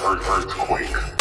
earthquake.